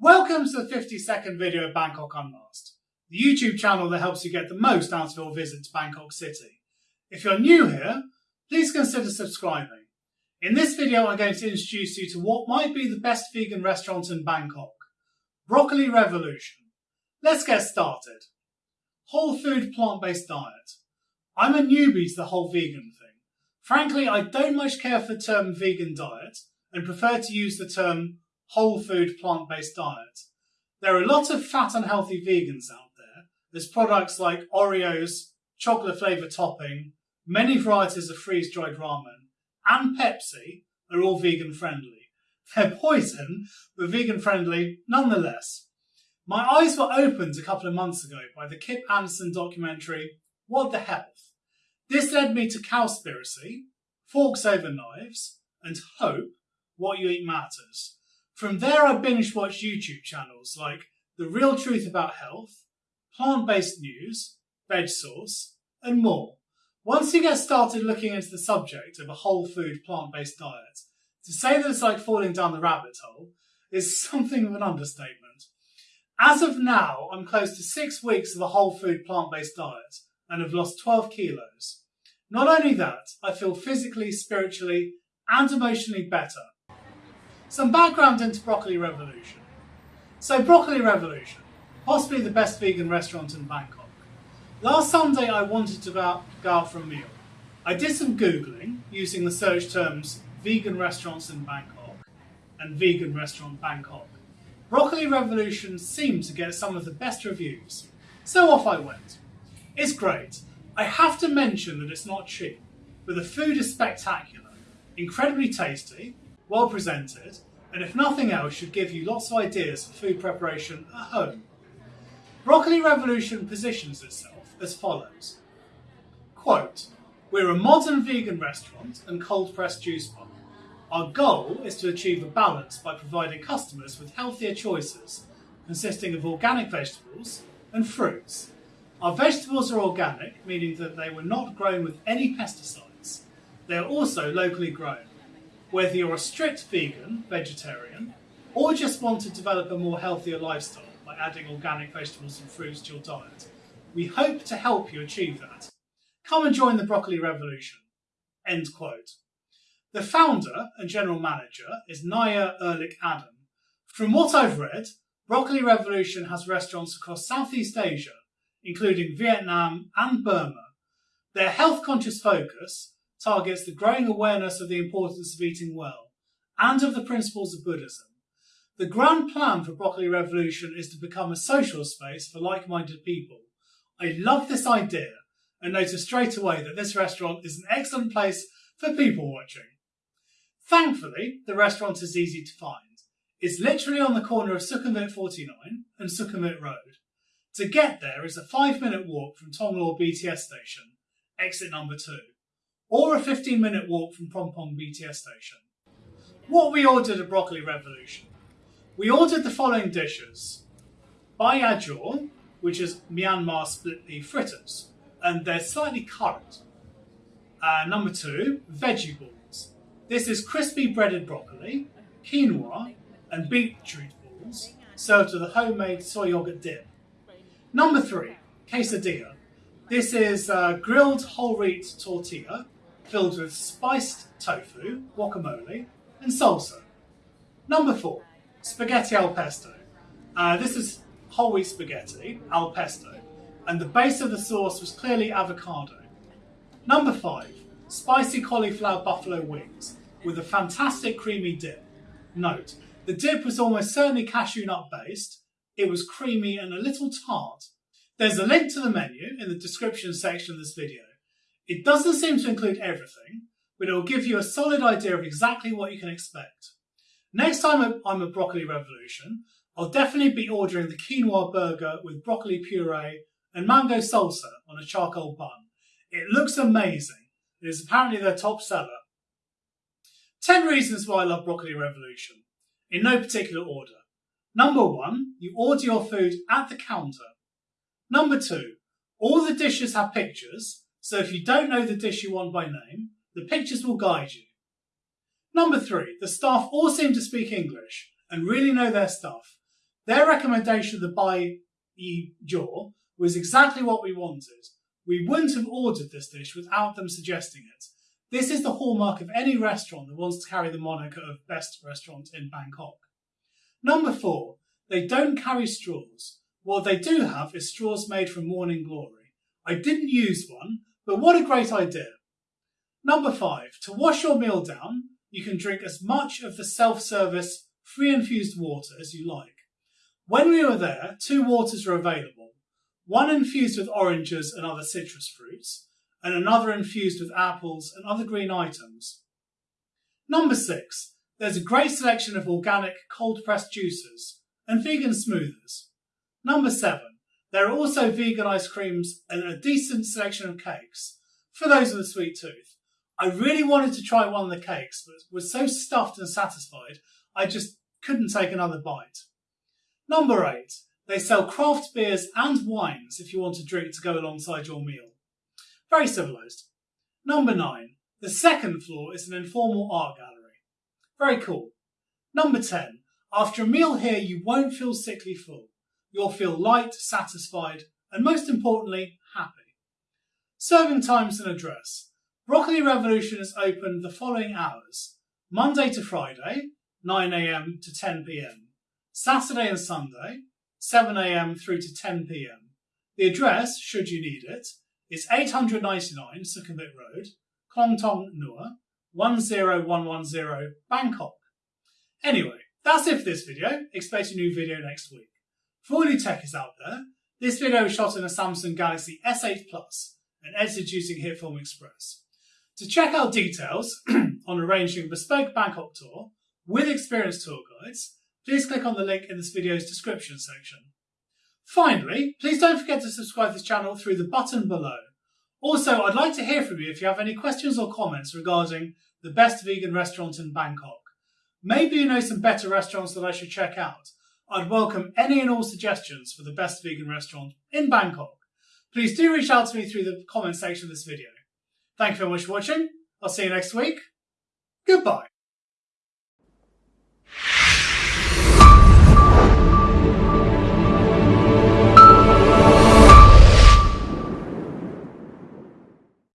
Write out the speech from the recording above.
Welcome to the 50 second video of Bangkok Unmasked, the YouTube channel that helps you get the most out of your visit to Bangkok City. If you're new here, please consider subscribing. In this video, I'm going to introduce you to what might be the best vegan restaurant in Bangkok, Broccoli Revolution. Let's get started. Whole food plant-based diet. I'm a newbie to the whole vegan thing. Frankly, I don't much care for the term vegan diet and prefer to use the term whole food plant-based diet. There are a lot of fat unhealthy vegans out there. There's products like Oreos, chocolate flavour topping, many varieties of freeze-dried ramen, and Pepsi are all vegan friendly. They're poison, but vegan friendly nonetheless. My eyes were opened a couple of months ago by the Kip Anderson documentary, What the Health. This led me to Cowspiracy, Forks Over Knives, and Hope, What You Eat Matters. From there, I binge watched YouTube channels like The Real Truth About Health, Plant Based News, Veg Source, and more. Once you get started looking into the subject of a whole food plant based diet, to say that it's like falling down the rabbit hole is something of an understatement. As of now, I'm close to six weeks of a whole food plant based diet and have lost 12 kilos. Not only that, I feel physically, spiritually, and emotionally better some background into Broccoli Revolution. So Broccoli Revolution, possibly the best vegan restaurant in Bangkok. Last Sunday I wanted to go out for a meal. I did some Googling using the search terms vegan restaurants in Bangkok and vegan restaurant Bangkok. Broccoli Revolution seemed to get some of the best reviews. So off I went. It's great. I have to mention that it's not cheap, but the food is spectacular, incredibly tasty, well presented, and if nothing else, should give you lots of ideas for food preparation at home. Broccoli Revolution positions itself as follows. Quote, we're a modern vegan restaurant and cold pressed juice bar. Our goal is to achieve a balance by providing customers with healthier choices consisting of organic vegetables and fruits. Our vegetables are organic, meaning that they were not grown with any pesticides. They are also locally grown whether you're a strict vegan, vegetarian, or just want to develop a more healthier lifestyle by adding organic vegetables and fruits to your diet. We hope to help you achieve that. Come and join the broccoli revolution. End quote. The founder and general manager is Naya Ehrlich Adam. From what I've read, Broccoli Revolution has restaurants across Southeast Asia, including Vietnam and Burma. Their health conscious focus targets the growing awareness of the importance of eating well and of the principles of Buddhism. The grand plan for Broccoli Revolution is to become a social space for like-minded people. I love this idea and notice straight away that this restaurant is an excellent place for people watching. Thankfully, the restaurant is easy to find. It's literally on the corner of Sukhumvit 49 and Sukhumvit Road. To get there is a five minute walk from Thonglor BTS station, exit number two or a 15 minute walk from Phrom Phong BTS station. What we ordered at Broccoli Revolution? We ordered the following dishes. Bayajor, which is Myanmar split pea fritters, and they're slightly currant. Uh, number two, veggie balls. This is crispy breaded broccoli, quinoa, and beetroot balls, served with a homemade soy yogurt dip. Number three, quesadilla. This is uh, grilled whole wheat tortilla filled with spiced tofu, guacamole, and salsa. Number four, spaghetti al pesto. Uh, this is whole wheat spaghetti al pesto, and the base of the sauce was clearly avocado. Number five, spicy cauliflower buffalo wings with a fantastic creamy dip. Note, the dip was almost certainly cashew nut based, it was creamy and a little tart. There's a link to the menu in the description section of this video. It doesn't seem to include everything, but it will give you a solid idea of exactly what you can expect. Next time I'm at Broccoli Revolution, I'll definitely be ordering the quinoa burger with broccoli puree and mango salsa on a charcoal bun. It looks amazing. It is apparently their top seller. 10 reasons why I love Broccoli Revolution, in no particular order. Number one, you order your food at the counter. Number two, all the dishes have pictures so if you don't know the dish you want by name, the pictures will guide you. Number three, the staff all seem to speak English and really know their stuff. Their recommendation of the Bai Yi Jiao was exactly what we wanted. We wouldn't have ordered this dish without them suggesting it. This is the hallmark of any restaurant that wants to carry the moniker of best restaurant in Bangkok. Number four, they don't carry straws. What they do have is straws made from morning glory. I didn't use one, but what a great idea. Number five, to wash your meal down, you can drink as much of the self-service free infused water as you like. When we were there, two waters were available. One infused with oranges and other citrus fruits, and another infused with apples and other green items. Number six, there's a great selection of organic cold pressed juices and vegan smoothers. Number seven, there are also vegan ice creams and a decent selection of cakes for those with a sweet tooth. I really wanted to try one of the cakes, but was so stuffed and satisfied, I just couldn't take another bite. Number eight, they sell craft beers and wines if you want a drink to go alongside your meal. Very civilised. Number nine, the second floor is an informal art gallery. Very cool. Number 10, after a meal here, you won't feel sickly full. You'll feel light, satisfied, and most importantly, happy. Serving times and address. Broccoli Revolution is open the following hours Monday to Friday, 9am to 10pm. Saturday and Sunday, 7am through to 10pm. The address, should you need it, is 899 Sukhumvit Road, Klong Tong Nua, 10110 Bangkok. Anyway, that's it for this video. Expect a new video next week. For all you techies out there, this video was shot in a Samsung Galaxy S8 Plus and edited using HitFilm Express. To check out details on arranging a bespoke Bangkok tour with experienced tour guides, please click on the link in this video's description section. Finally, please don't forget to subscribe to this channel through the button below. Also, I'd like to hear from you if you have any questions or comments regarding the best vegan restaurant in Bangkok. Maybe you know some better restaurants that I should check out. I'd welcome any and all suggestions for the best vegan restaurant in Bangkok. Please do reach out to me through the comment section of this video. Thank you very much for watching. I'll see you next week. Goodbye.